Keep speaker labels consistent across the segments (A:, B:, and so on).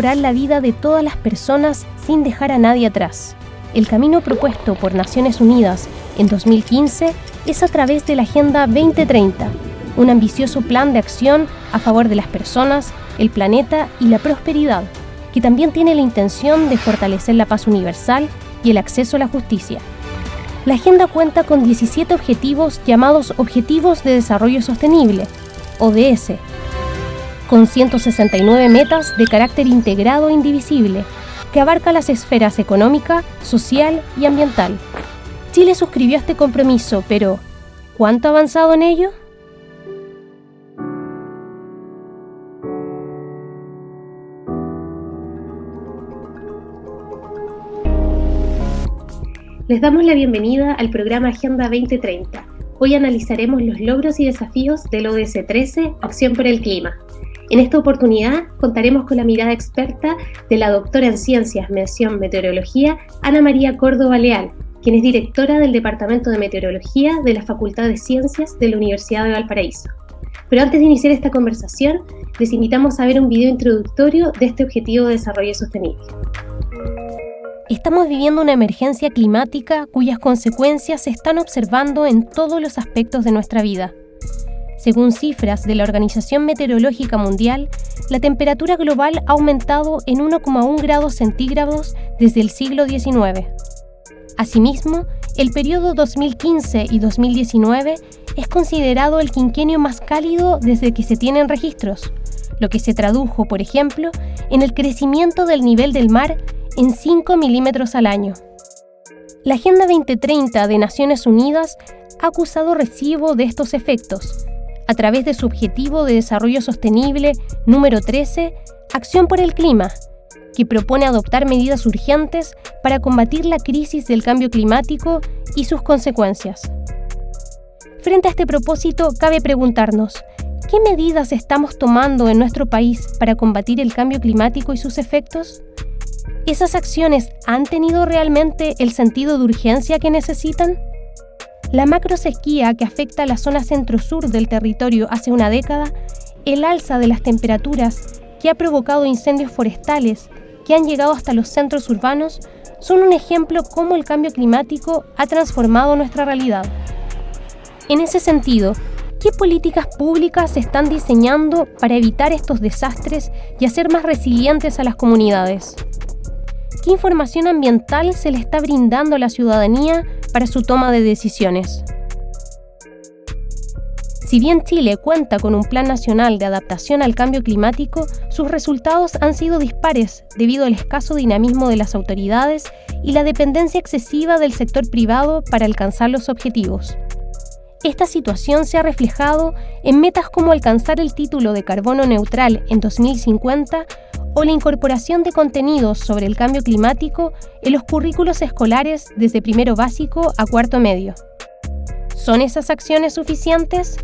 A: mejorar la vida de todas las personas sin dejar a nadie atrás. El camino propuesto por Naciones Unidas en 2015 es a través de la Agenda 2030, un ambicioso plan de acción a favor de las personas, el planeta y la prosperidad, que también tiene la intención de fortalecer la paz universal y el acceso a la justicia. La agenda cuenta con 17 objetivos llamados Objetivos de Desarrollo Sostenible, ODS, con 169 metas de carácter integrado e indivisible, que abarca las esferas económica, social y ambiental. Chile suscribió este compromiso, pero ¿cuánto ha avanzado en ello? Les damos la bienvenida al programa Agenda 2030. Hoy analizaremos los logros y desafíos del ODS 13, Acción por el Clima. En esta oportunidad contaremos con la mirada experta de la doctora en Ciencias, Mención Meteorología, Ana María Córdoba Leal, quien es directora del Departamento de Meteorología de la Facultad de Ciencias de la Universidad de Valparaíso. Pero antes de iniciar esta conversación, les invitamos a ver un video introductorio de este objetivo de desarrollo sostenible. Estamos viviendo una emergencia climática cuyas consecuencias se están observando en todos los aspectos de nuestra vida. Según cifras de la Organización Meteorológica Mundial, la temperatura global ha aumentado en 1,1 grados centígrados desde el siglo XIX. Asimismo, el periodo 2015 y 2019 es considerado el quinquenio más cálido desde que se tienen registros, lo que se tradujo, por ejemplo, en el crecimiento del nivel del mar en 5 milímetros al año. La Agenda 2030 de Naciones Unidas ha acusado recibo de estos efectos a través de su Objetivo de Desarrollo Sostenible número 13, Acción por el Clima, que propone adoptar medidas urgentes para combatir la crisis del cambio climático y sus consecuencias. Frente a este propósito, cabe preguntarnos, ¿qué medidas estamos tomando en nuestro país para combatir el cambio climático y sus efectos? ¿Esas acciones han tenido realmente el sentido de urgencia que necesitan? La macrosequía que afecta a la zona centro-sur del territorio hace una década, el alza de las temperaturas que ha provocado incendios forestales que han llegado hasta los centros urbanos, son un ejemplo cómo el cambio climático ha transformado nuestra realidad. En ese sentido, ¿qué políticas públicas se están diseñando para evitar estos desastres y hacer más resilientes a las comunidades? ¿Qué información ambiental se le está brindando a la ciudadanía para su toma de decisiones? Si bien Chile cuenta con un Plan Nacional de Adaptación al Cambio Climático, sus resultados han sido dispares debido al escaso dinamismo de las autoridades y la dependencia excesiva del sector privado para alcanzar los objetivos. Esta situación se ha reflejado en metas como alcanzar el título de carbono neutral en 2050 o la incorporación de contenidos sobre el cambio climático en los currículos escolares desde primero básico a cuarto medio. ¿Son esas acciones suficientes?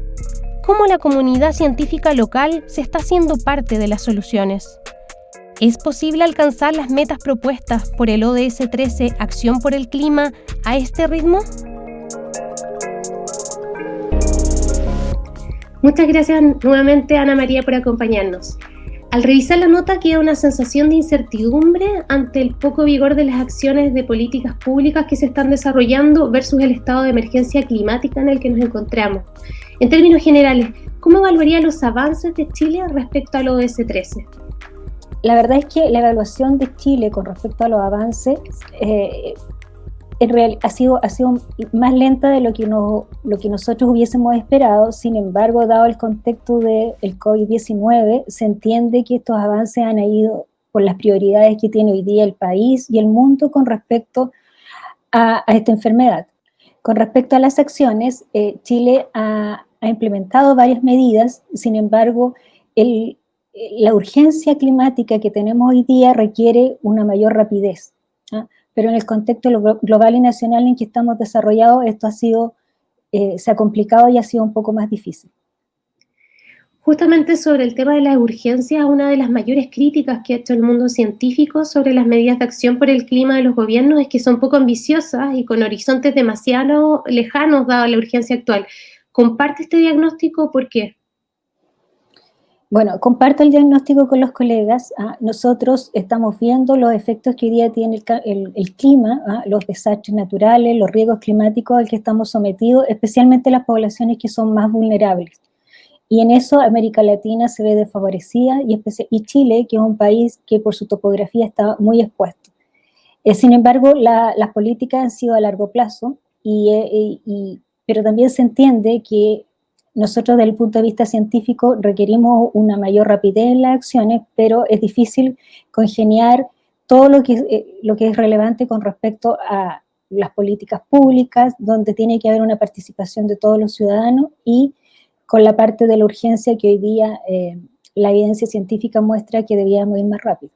A: ¿Cómo la comunidad científica local se está haciendo parte de las soluciones? ¿Es posible alcanzar las metas propuestas por el ODS 13 Acción por el Clima a este ritmo? Muchas gracias nuevamente Ana María por acompañarnos. Al revisar la nota queda una sensación de incertidumbre ante el poco vigor de las acciones de políticas públicas que se están desarrollando versus el estado de emergencia climática en el que nos encontramos. En términos generales, ¿cómo evaluaría los avances de Chile respecto al ODS 13?
B: La verdad es que la evaluación de Chile con respecto a los avances eh, en real, ha, sido, ha sido más lenta de lo que, lo que nosotros hubiésemos esperado. Sin embargo, dado el contexto del COVID-19, se entiende que estos avances han ido por las prioridades que tiene hoy día el país y el mundo con respecto a, esta enfermedad. Con respecto a las acciones, eh, Chile ha, implementado varias medidas, sin embargo, el, la urgencia climática que tenemos hoy día requiere una mayor rapidez. ¿ah? Pero en el contexto global y nacional en que estamos desarrollados, esto ha sido, eh, se ha complicado y ha sido un poco más difícil.
A: Justamente sobre el tema de las urgencias, una de las mayores críticas que ha hecho el mundo científico sobre las medidas de acción por el clima de los gobiernos es que son poco ambiciosas y con horizontes demasiado lejanos dada la urgencia actual. ¿Comparte este diagnóstico? ¿Por qué?
B: Bueno, comparto el diagnóstico con los colegas. ¿ah? Nosotros estamos viendo los efectos que hoy día tiene el, clima, ¿ah? los desastres naturales, los riesgos climáticos al que estamos sometidos, especialmente las poblaciones que son más vulnerables. Y en eso América Latina se ve desfavorecida y, Chile, que es un país que por su topografía está muy expuesto. Eh, sin embargo, las políticas han sido a largo plazo, eh, y, pero también se entiende que nosotros desde el punto de vista científico requerimos una mayor rapidez en las acciones, pero es difícil congeniar todo lo que, eh, lo que es relevante con respecto a las políticas públicas, donde tiene que haber una participación de todos los ciudadanos y con la parte de la urgencia que hoy día eh, la evidencia científica muestra que debíamos ir más rápido.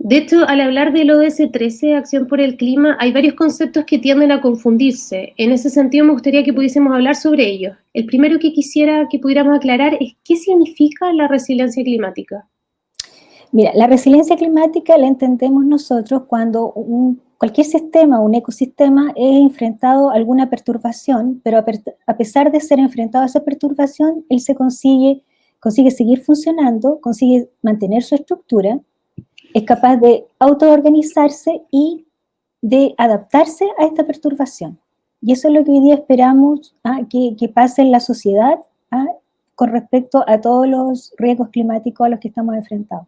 C: De hecho, al hablar del ODS 13, Acción por el Clima, hay varios conceptos que tienden a confundirse. En ese sentido, me gustaría que pudiésemos hablar sobre ellos. El primero que quisiera que pudiéramos aclarar es qué significa la resiliencia climática.
B: Mira, la resiliencia climática la entendemos nosotros cuando cualquier sistema, un ecosistema, es enfrentado a alguna perturbación, pero a, pesar de ser enfrentado a esa perturbación, él se consigue, consigue seguir funcionando, consigue mantener su estructura, es capaz de autoorganizarse y de adaptarse a esta perturbación. Y eso es lo que hoy día esperamos ¿ah? que, pase en la sociedad ¿ah? con respecto a todos los riesgos climáticos a los que estamos enfrentados.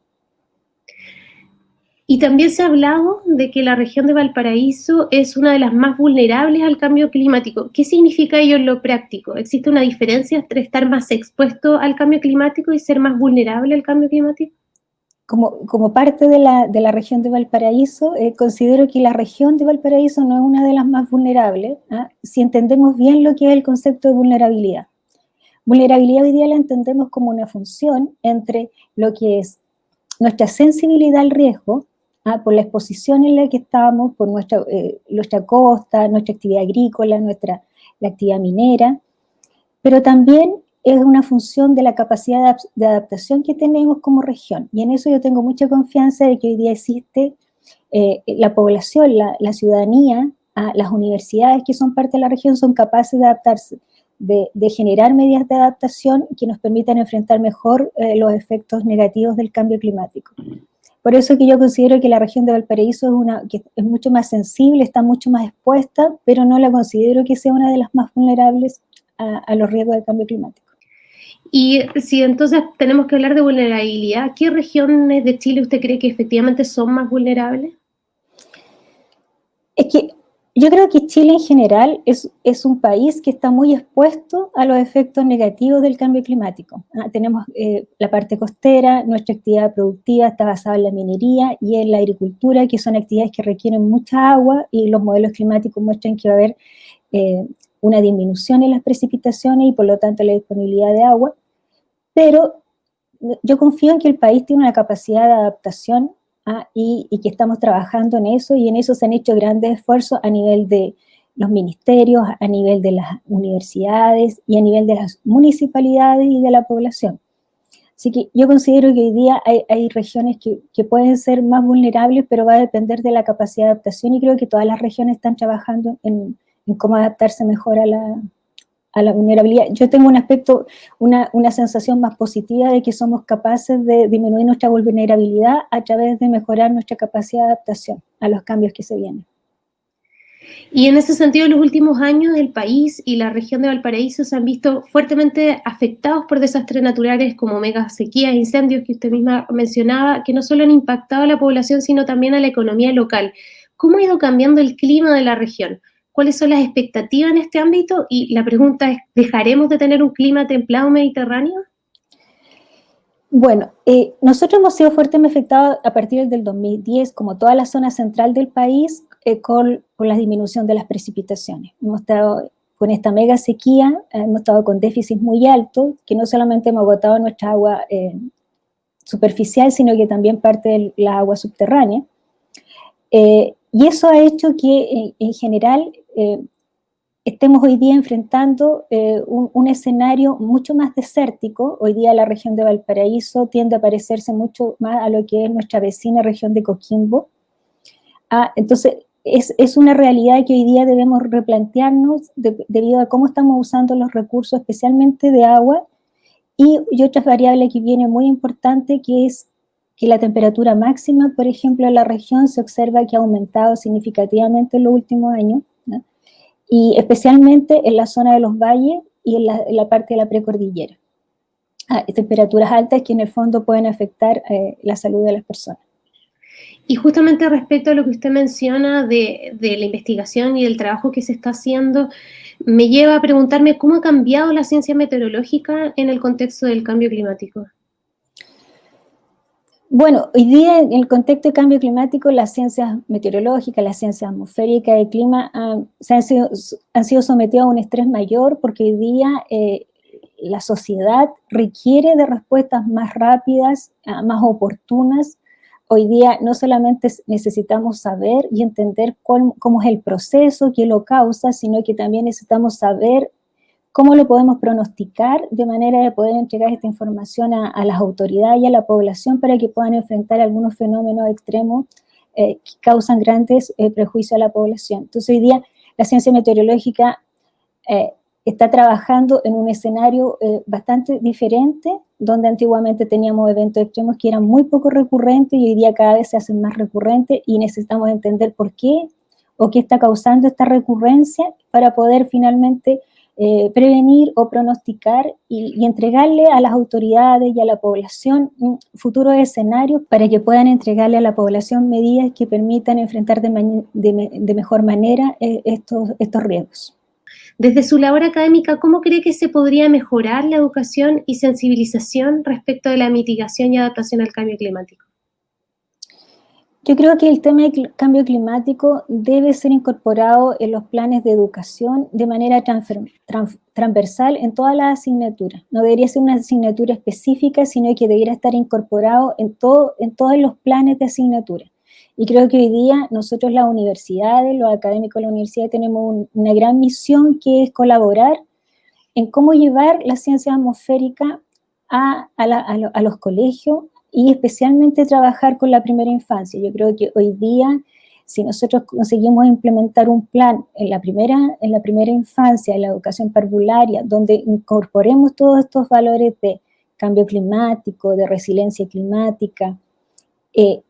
C: Y también se ha hablado de que la región de Valparaíso es una de las más vulnerables al cambio climático. ¿Qué significa ello en lo práctico? ¿Existe una diferencia entre estar más expuesto al cambio climático y ser más vulnerable al cambio climático?
B: Como, parte de la, región de Valparaíso, eh, considero que la región de Valparaíso no es una de las más vulnerables, ¿ah? si entendemos bien lo que es el concepto de vulnerabilidad. Vulnerabilidad hoy día la entendemos como una función entre lo que es nuestra sensibilidad al riesgo, ¿ah? por la exposición en la que estamos, por nuestra, eh, nuestra costa, nuestra actividad agrícola, nuestra la actividad minera, pero también es una función de la capacidad de adaptación que tenemos como región. Y en eso yo tengo mucha confianza de que hoy día existe eh, la población, la, ciudadanía, las universidades que son parte de la región son capaces de adaptarse, de, generar medidas de adaptación que nos permitan enfrentar mejor eh, los efectos negativos del cambio climático. Por eso que yo considero que la región de Valparaíso es, una, que es mucho más sensible, está mucho más expuesta, pero no la considero que sea una de las más vulnerables a los riesgos del cambio climático.
C: Y si entonces tenemos que hablar de vulnerabilidad, ¿qué regiones de Chile usted cree que efectivamente son más vulnerables?
B: Es que yo creo que Chile en general es, es un país que está muy expuesto a los efectos negativos del cambio climático. Ah, tenemos eh, la parte costera, nuestra actividad productiva está basada en la minería y en la agricultura, que son actividades que requieren mucha agua y los modelos climáticos muestran que va a haber eh, una disminución en las precipitaciones y por lo tanto la disponibilidad de agua pero yo confío en que el país tiene una capacidad de adaptación ¿ah? y, que estamos trabajando en eso y en eso se han hecho grandes esfuerzos a nivel de los ministerios, a nivel de las universidades y a nivel de las municipalidades y de la población. Así que yo considero que hoy día hay, regiones que, pueden ser más vulnerables, pero va a depender de la capacidad de adaptación y creo que todas las regiones están trabajando en cómo adaptarse mejor a la, vulnerabilidad. Yo tengo un aspecto, una, una, sensación más positiva de que somos capaces de disminuir nuestra vulnerabilidad a través de mejorar nuestra capacidad de adaptación a los cambios que se vienen.
C: Y en ese sentido, en los últimos años, el país y la región de Valparaíso se han visto fuertemente afectados por desastres naturales como mega sequías, incendios que usted misma mencionaba, que no solo han impactado a la población, sino también a la economía local. ¿Cómo ha ido cambiando el clima de la región? Cuáles son las expectativas en este ámbito y la pregunta es, ¿dejaremos de tener un clima templado mediterráneo?
B: Bueno, eh, nosotros hemos sido fuertemente afectados a partir del 2010, como toda la zona central del país, eh, con, la disminución de las precipitaciones. Hemos estado con esta mega sequía, eh, hemos estado con déficits muy altos, que no solamente hemos agotado nuestra agua superficial, sino que también parte de la agua subterránea. Y eso ha hecho que, en general, eh, estemos hoy día enfrentando eh, un, escenario mucho más desértico. Hoy día la región de Valparaíso tiende a parecerse mucho más a lo que es nuestra vecina región de Coquimbo. Ah, entonces, es, una realidad que hoy día debemos replantearnos debido a cómo estamos usando los recursos, especialmente de agua, y, y otra variable que viene muy importante que es que la temperatura máxima, por ejemplo, en la región se observa que ha aumentado significativamente en los últimos años, y especialmente en la zona de los valles y en la, parte de la precordillera. Ah, temperaturas altas que en el fondo pueden afectar eh, la salud de las personas.
C: Y justamente respecto a lo que usted menciona de, de, la investigación y del trabajo que se está haciendo, me lleva a preguntarme cómo ha cambiado la ciencia meteorológica en el contexto del cambio climático.
B: Bueno, hoy día en el contexto de cambio climático, las ciencias meteorológicas, las ciencias atmosféricas y clima se han, sido, han sido sometidas a un estrés mayor porque hoy día eh, la sociedad requiere de respuestas más rápidas, ah, más oportunas. Hoy día no solamente necesitamos saber y entender cómo es el proceso que lo causa, sino que también necesitamos saber ¿Cómo lo podemos pronosticar de manera de poder entregar esta información a, las autoridades y a la población para que puedan enfrentar algunos fenómenos extremos eh, que causan grandes eh, prejuicios a la población? Entonces hoy día la ciencia meteorológica eh, está trabajando en un escenario bastante diferente, donde antiguamente teníamos eventos extremos que eran muy poco recurrentes y hoy día cada vez se hacen más recurrentes y necesitamos entender por qué o qué está causando esta recurrencia para poder finalmente eh, prevenir o pronosticar y, entregarle a las autoridades y a la población futuros escenarios para que puedan entregarle a la población medidas que permitan enfrentar de, mejor manera eh, estos, estos riesgos.
C: Desde su labor académica, ¿cómo cree que se podría mejorar la educación y sensibilización respecto de la mitigación y adaptación al cambio climático?
B: Yo creo que el tema del cambio climático debe ser incorporado en los planes de educación de manera transversal en todas las asignaturas. No debería ser una asignatura específica, sino que debería estar incorporado en, todo, en todos los planes de asignatura. Y creo que hoy día nosotros las universidades, los académicos de la universidad, tenemos una gran misión que es colaborar en cómo llevar la ciencia atmosférica a, a los colegios, y especialmente trabajar con la primera infancia. Yo creo que hoy día, si nosotros conseguimos implementar un plan en la primera, en la primera infancia, en la educación parvularia, donde incorporemos todos estos valores de cambio climático, de resiliencia climática, eh,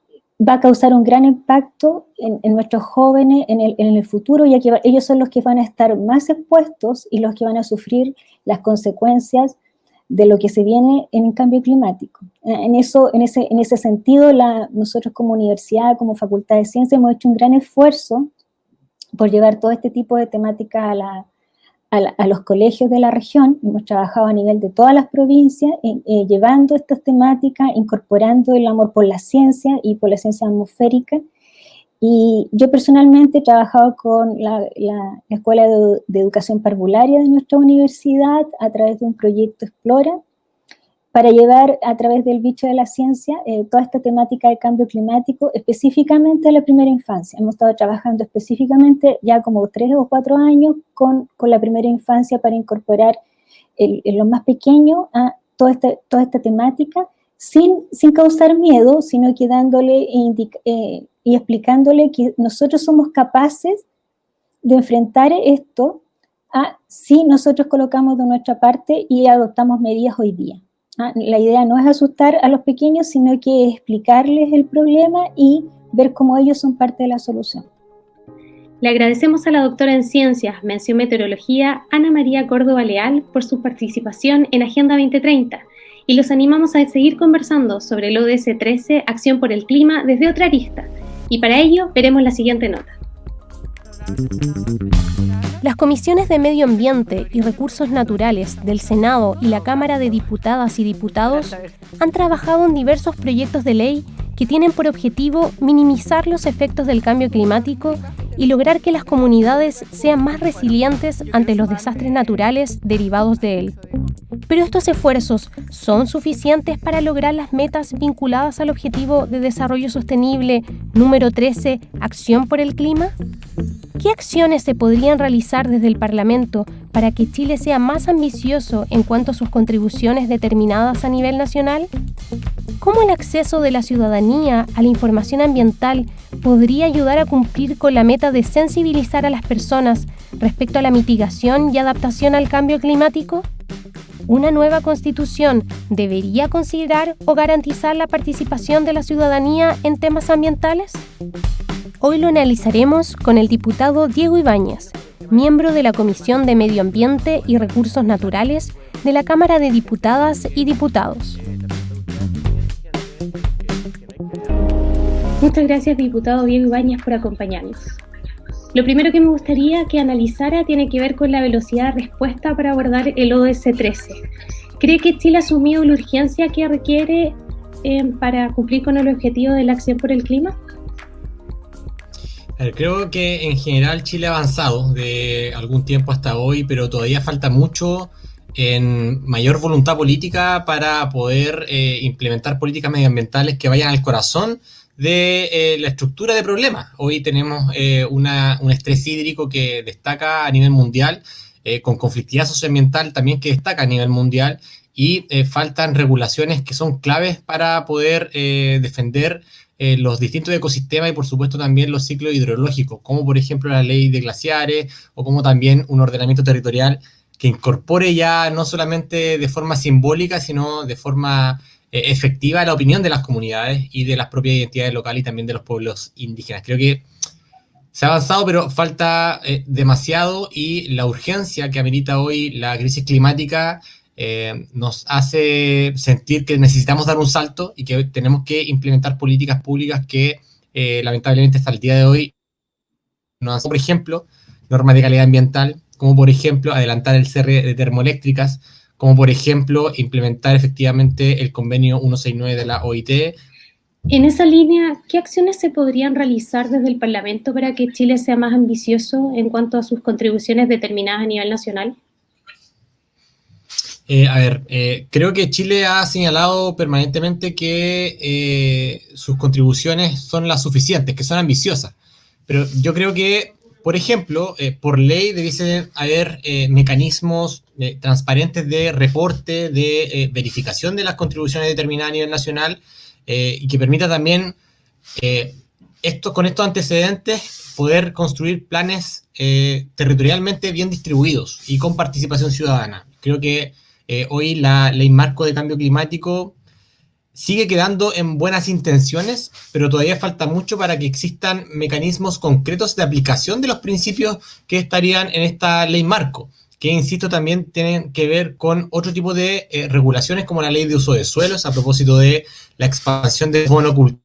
B: va a causar un gran impacto en, nuestros jóvenes en el, en el, futuro, ya que ellos son los que van a estar más expuestos y los que van a sufrir las consecuencias de lo que se viene en el cambio climático. Eh, en, eso, en, ese, en ese sentido, nosotros como universidad, como Facultad de Ciencias, hemos hecho un gran esfuerzo por llevar todo este tipo de temáticas a, la, a, los colegios de la región. Hemos trabajado a nivel de todas las provincias, eh, llevando estas temáticas, incorporando el amor por la ciencia y por la ciencia atmosférica, y yo personalmente he trabajado con la, Escuela de, Educación Parvularia de nuestra universidad a través de un proyecto Explora para llevar a través del bicho de la ciencia eh, toda esta temática de cambio climático específicamente a la primera infancia. Hemos estado trabajando específicamente ya como tres o cuatro años con, con la primera infancia para incorporar en lo más pequeño a toda esta, toda esta temática sin, sin causar miedo, sino que dándole eh, y explicándole que nosotros somos capaces de enfrentar esto si nosotros colocamos de nuestra parte y adoptamos medidas hoy día. ¿ah? La idea no es asustar a los pequeños, sino que explicarles el problema y ver cómo ellos son parte de la solución.
C: Le agradecemos a la doctora en Ciencias, Mención Meteorología, Ana María Córdoba Leal, por su participación en Agenda 2030 y los animamos a seguir conversando sobre el ODS 13, Acción por el Clima, desde otra arista. Y para ello veremos la siguiente nota. Las comisiones de Medio Ambiente y Recursos Naturales del Senado y la Cámara de Diputadas y Diputados han trabajado en diversos proyectos de ley que tienen por objetivo minimizar los efectos del cambio climático y lograr que las comunidades sean más resilientes ante los desastres naturales derivados de él. Pero estos esfuerzos son suficientes para lograr las metas vinculadas al objetivo de desarrollo sostenible número 13, Acción por el Clima. ¿Qué acciones se podrían realizar desde el Parlamento para que Chile sea más ambicioso en cuanto a sus contribuciones determinadas a nivel nacional? ¿Cómo el acceso de la ciudadanía a la información ambiental podría ayudar a cumplir con la meta de sensibilizar a las personas respecto a la mitigación y adaptación al cambio climático? ¿Una nueva constitución debería considerar o garantizar la participación de la ciudadanía en temas ambientales? Hoy lo analizaremos con el diputado Diego Ibáñez, miembro de la Comisión de Medio Ambiente y Recursos Naturales de la Cámara de Diputadas y Diputados. Muchas gracias, diputado Diego Ibáñez, por acompañarnos. Lo primero que me gustaría que analizara tiene que ver con la velocidad de respuesta para abordar el ODS 13. ¿Cree que Chile ha asumido la urgencia que requiere eh, para cumplir con el objetivo de la acción por el clima?
D: creo que en general Chile ha avanzado de algún tiempo hasta hoy, pero todavía falta mucho en mayor voluntad política para poder eh, implementar políticas medioambientales que vayan al corazón de eh, la estructura de problemas. Hoy tenemos eh, un estrés hídrico que destaca a nivel mundial, con conflictividad socioambiental también que destaca a nivel mundial, y faltan regulaciones que son claves para poder defender eh, los distintos ecosistemas y por supuesto también los ciclos hidrológicos, como por ejemplo la ley de glaciares o como también un ordenamiento territorial que incorpore ya no solamente de forma simbólica, sino de forma eh, efectiva la opinión de las comunidades y de las propias identidades locales y también de los pueblos indígenas. Creo que se ha avanzado, pero falta eh, demasiado y la urgencia que amerita hoy la crisis climática eh, nos hace sentir que necesitamos dar un salto y que tenemos que implementar políticas públicas que eh, lamentablemente hasta el día de hoy no hacen, por ejemplo, normas de calidad ambiental, como por ejemplo adelantar el cierre de termoeléctricas, como por ejemplo implementar efectivamente el convenio 169 de la OIT.
C: En esa línea, ¿qué acciones se podrían realizar desde el Parlamento para que Chile sea más ambicioso en cuanto a sus contribuciones determinadas a nivel nacional?
D: Eh, a ver, eh, creo que Chile ha señalado permanentemente que eh, sus contribuciones son las suficientes, que son ambiciosas. Pero yo creo que, por ejemplo, por ley debiesen haber mecanismos transparentes de reporte, de verificación de las contribuciones determinadas a nivel nacional y que permita también, esto, con estos antecedentes, poder construir planes territorialmente bien distribuidos y con participación ciudadana. Creo que eh, hoy la ley marco de cambio climático sigue quedando en buenas intenciones, pero todavía falta mucho para que existan mecanismos concretos de aplicación de los principios que estarían en esta ley marco, que insisto también tienen que ver con otro tipo de eh, regulaciones como la ley de uso de suelos a propósito de la expansión de monocultura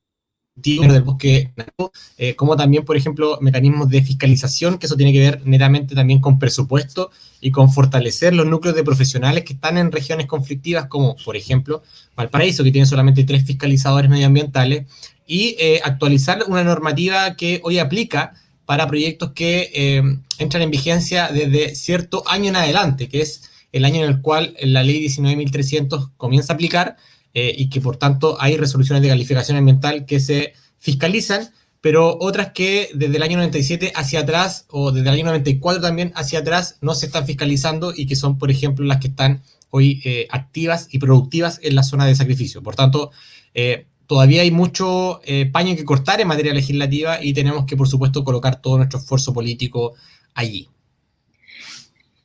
D: del bosque eh, como también, por ejemplo, mecanismos de fiscalización, que eso tiene que ver netamente también con presupuesto y con fortalecer los núcleos de profesionales que están en regiones conflictivas, como por ejemplo Valparaíso, que tiene solamente tres fiscalizadores medioambientales, y eh, actualizar una normativa que hoy aplica para proyectos que eh, entran en vigencia desde cierto año en adelante, que es el año en el cual la ley 19.300 comienza a aplicar, eh, y que por tanto hay resoluciones de calificación ambiental que se fiscalizan, pero otras que desde el año 97 hacia atrás o desde el año 94 también hacia atrás no se están fiscalizando y que son, por ejemplo, las que están hoy eh, activas y productivas en la zona de sacrificio. Por tanto, todavía hay mucho paño que cortar en materia legislativa y tenemos que, por supuesto, colocar todo nuestro esfuerzo político allí.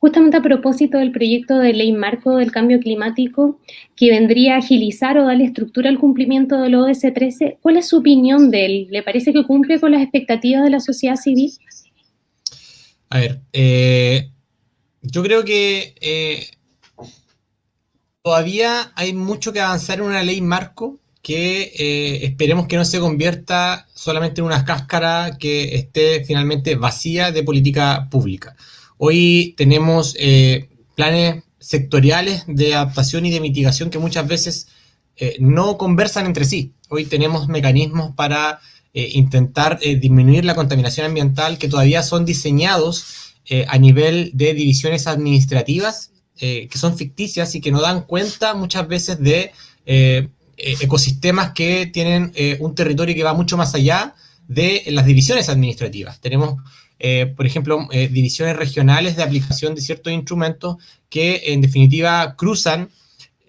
C: Justamente a propósito del proyecto de ley marco del cambio climático que vendría a agilizar o darle estructura al cumplimiento del ODS 13, ¿cuál es su opinión de él? ¿Le parece que cumple con las expectativas de la sociedad civil?
D: A ver, eh, yo creo que eh, todavía hay mucho que avanzar en una ley marco que eh, esperemos que no se convierta solamente en una cáscara que esté finalmente vacía de política pública. Hoy tenemos eh, planes sectoriales de adaptación y de mitigación que muchas veces eh, no conversan entre sí. Hoy tenemos mecanismos para intentar disminuir la contaminación ambiental que todavía son diseñados a nivel de divisiones administrativas que son ficticias y que no dan cuenta muchas veces de ecosistemas que tienen un territorio que va mucho más allá de las divisiones administrativas. Tenemos eh, por ejemplo, eh, divisiones regionales de aplicación de ciertos instrumentos que en definitiva cruzan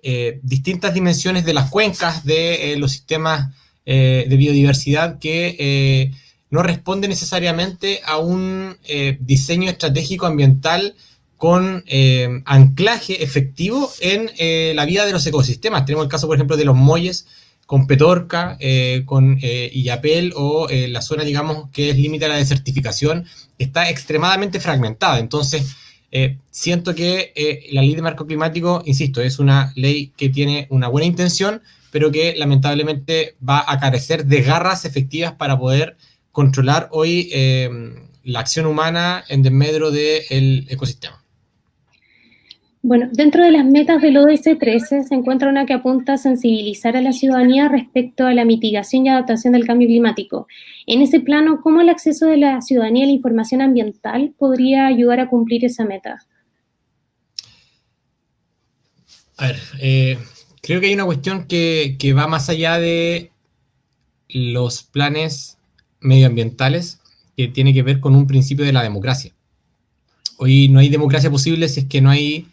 D: eh, distintas dimensiones de las cuencas de los sistemas de biodiversidad que no responden necesariamente a un diseño estratégico ambiental con eh, anclaje efectivo en eh, la vida de los ecosistemas. Tenemos el caso, por ejemplo, de los muelles con Petorca, con Illapel o la zona, digamos, que es límite a la desertificación, está extremadamente fragmentada. Entonces, siento que la ley de marco climático, insisto, es una ley que tiene una buena intención, pero que lamentablemente va a carecer de garras efectivas para poder controlar hoy la acción humana en desmedro del ecosistema.
C: Bueno, dentro de las metas del ODS 13 se encuentra una que apunta a sensibilizar a la ciudadanía respecto a la mitigación y adaptación del cambio climático. En ese plano, ¿cómo el acceso de la ciudadanía a la información ambiental podría ayudar a cumplir esa meta?
D: A ver, eh, creo que hay una cuestión que, que va más allá de los planes medioambientales que tiene que ver con un principio de la democracia. Hoy no hay democracia posible si es que no hay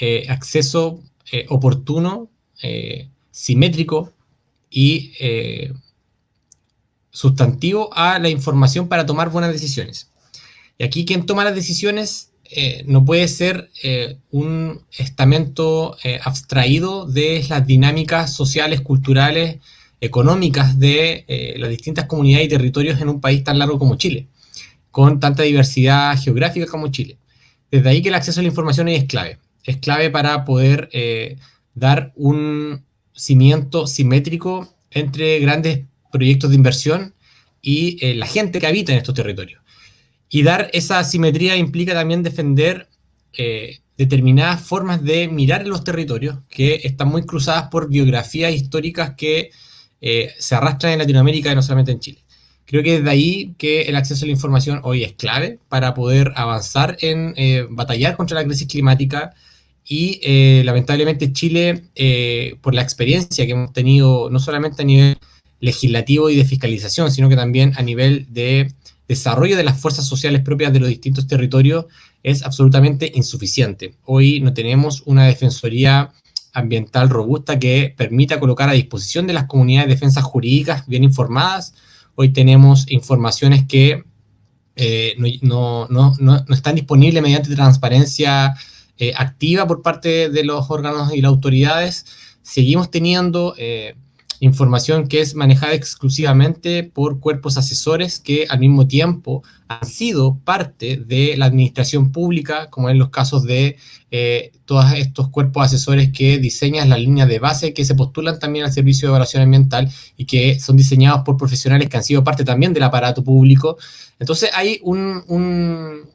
D: eh, acceso eh, oportuno, eh, simétrico y sustantivo a la información para tomar buenas decisiones. Y aquí quien toma las decisiones no puede ser un estamento abstraído de las dinámicas sociales, culturales, económicas de las distintas comunidades y territorios en un país tan largo como Chile, con tanta diversidad geográfica como Chile. Desde ahí que el acceso a la información es clave es clave para poder eh, dar un cimiento simétrico entre grandes proyectos de inversión y eh, la gente que habita en estos territorios. Y dar esa simetría implica también defender eh, determinadas formas de mirar los territorios que están muy cruzadas por biografías históricas que se arrastran en Latinoamérica y no solamente en Chile. Creo que es de ahí que el acceso a la información hoy es clave para poder avanzar en batallar contra la crisis climática, y eh, lamentablemente Chile, eh, por la experiencia que hemos tenido, no solamente a nivel legislativo y de fiscalización, sino que también a nivel de desarrollo de las fuerzas sociales propias de los distintos territorios, es absolutamente insuficiente. Hoy no tenemos una defensoría ambiental robusta que permita colocar a disposición de las comunidades defensas jurídicas bien informadas. Hoy tenemos informaciones que eh, no, no, no, no, están disponibles mediante transparencia eh, activa por parte de los órganos y las autoridades. Seguimos teniendo eh, información que es manejada exclusivamente por cuerpos asesores que al mismo tiempo han sido parte de la administración pública, como en los casos de eh, todos estos cuerpos asesores que diseñan las líneas de base que se postulan también al servicio de evaluación ambiental y que son diseñados por profesionales que han sido parte también del aparato público. Entonces hay un,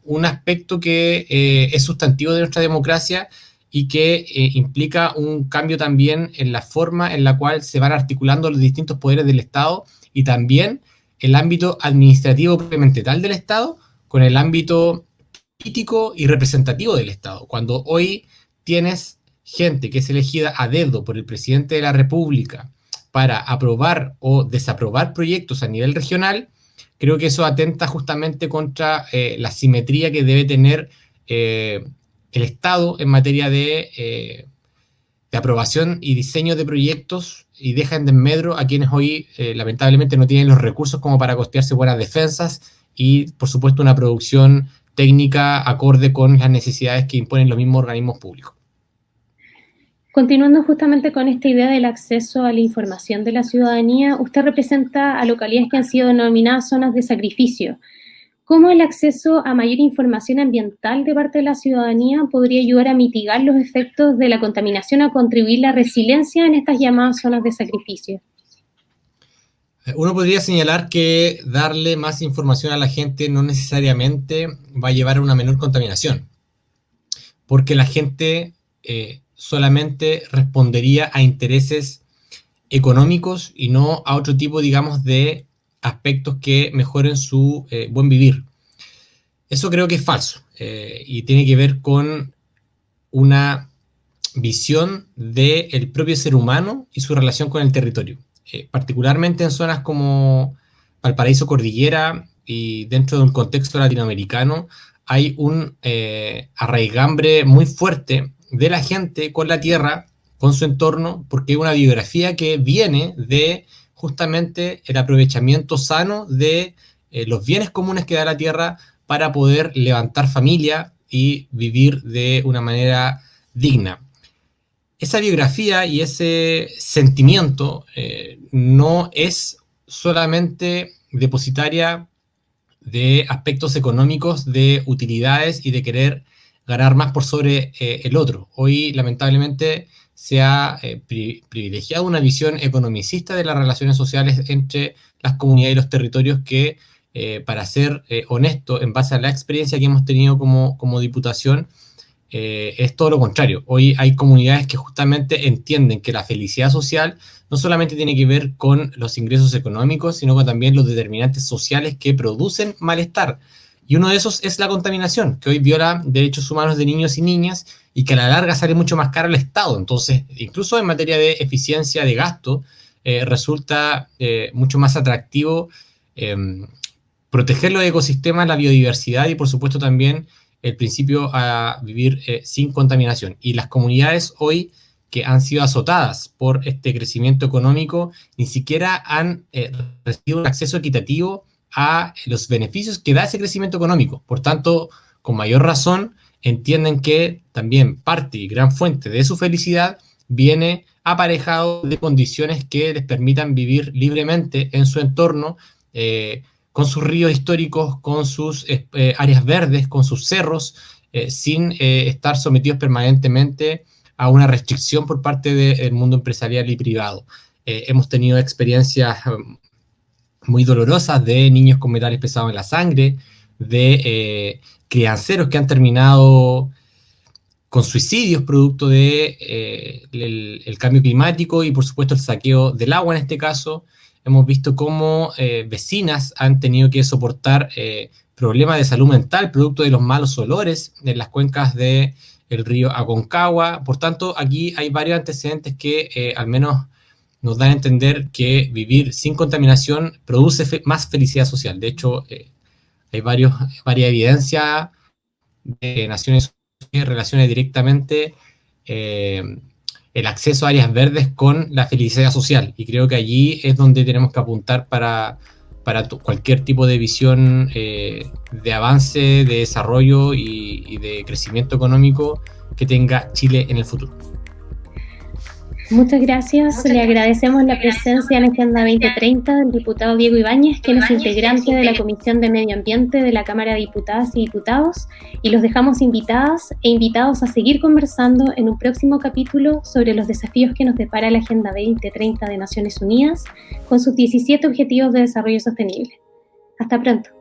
D: un, aspecto que eh, es sustantivo de nuestra democracia y que eh, implica un cambio también en la forma en la cual se van articulando los distintos poderes del Estado y también el ámbito administrativo propiamente tal del Estado con el ámbito político y representativo del Estado. Cuando hoy tienes gente que es elegida a dedo por el presidente de la República para aprobar o desaprobar proyectos a nivel regional, creo que eso atenta justamente contra eh, la simetría que debe tener eh, el Estado en materia de, eh, de, aprobación y diseño de proyectos y deja en desmedro a quienes hoy eh, lamentablemente no tienen los recursos como para costearse buenas defensas y por supuesto una producción técnica acorde con las necesidades que imponen los mismos organismos públicos.
C: Continuando justamente con esta idea del acceso a la información de la ciudadanía, usted representa a localidades que han sido denominadas zonas de sacrificio, cómo el acceso a mayor información ambiental de parte de la ciudadanía podría ayudar a mitigar los efectos de la contaminación, a contribuir la resiliencia en estas llamadas zonas de sacrificio.
D: Uno podría señalar que darle más información a la gente no necesariamente va a llevar a una menor contaminación, porque la gente eh, solamente respondería a intereses económicos y no a otro tipo, digamos, de aspectos que mejoren su eh, buen vivir. Eso creo que es falso eh, y tiene que ver con una visión del propio ser humano y su relación con el territorio. Eh, particularmente en zonas como Valparaíso Cordillera y dentro de un contexto latinoamericano, hay un arraigambre muy fuerte de la gente con la tierra, con su entorno, porque hay una biografía que viene de justamente el aprovechamiento sano de eh, los bienes comunes que da la tierra para poder levantar familia y vivir de una manera digna. Esa biografía y ese sentimiento eh, no es solamente depositaria de aspectos económicos, de utilidades y de querer ganar más por sobre eh, el otro. Hoy, lamentablemente, se ha eh, privilegiado una visión economicista de las relaciones sociales entre las comunidades y los territorios que, eh, para ser honesto, en base a la experiencia que hemos tenido como, como diputación, es todo lo contrario. Hoy hay comunidades que justamente entienden que la felicidad social no solamente tiene que ver con los ingresos económicos, sino con también los determinantes sociales que producen malestar. Y uno de esos es la contaminación, que hoy viola derechos humanos de niños y niñas y que a la larga sale mucho más caro al Estado. Entonces, incluso en materia de eficiencia de gasto, eh, resulta eh, mucho más atractivo em, proteger los ecosistemas, la biodiversidad y, por supuesto, también el principio a vivir eh, sin contaminación. Y las comunidades hoy que han sido azotadas por este crecimiento económico ni siquiera han recibido un acceso equitativo a los beneficios que da ese crecimiento económico. Por tanto, con mayor razón, entienden que también parte y gran fuente de su felicidad viene aparejado de condiciones que les permitan vivir libremente en su entorno, eh, con sus ríos históricos, con sus eh, áreas verdes, con sus cerros, sin estar sometidos permanentemente a una restricción por parte del mundo empresarial y privado. Eh, hemos tenido experiencias um, muy dolorosas de niños con metales pesados en la sangre, de eh, crianceros que han terminado con suicidios producto de eh, cambio climático y por supuesto el saqueo del agua en este caso. Hemos visto cómo vecinas han tenido que soportar problemas de salud mental producto de los malos olores en las cuencas de el río Aconcagua. Por tanto, aquí hay varios antecedentes que eh, al menos nos dan a entender que vivir sin contaminación produce más felicidad social. De hecho, eh, hay varios, varias evidencias de Naciones que relaciona directamente eh, el acceso a áreas verdes con la felicidad social. Y creo que allí es donde tenemos que apuntar para para cualquier tipo de visión eh, de avance, de desarrollo y de crecimiento económico que tenga Chile en el futuro.
C: Muchas gracias. Le agradecemos la presencia en Agenda 2030 del diputado Diego Ibáñez, quien es integrante de la Comisión de Medio Ambiente de la Cámara de Diputadas y Diputados, y los dejamos invitadas e invitados a seguir conversando en un próximo capítulo sobre los desafíos que nos depara la Agenda 2030 de Naciones Unidas con sus 17 Objetivos de Desarrollo Sostenible. Hasta pronto.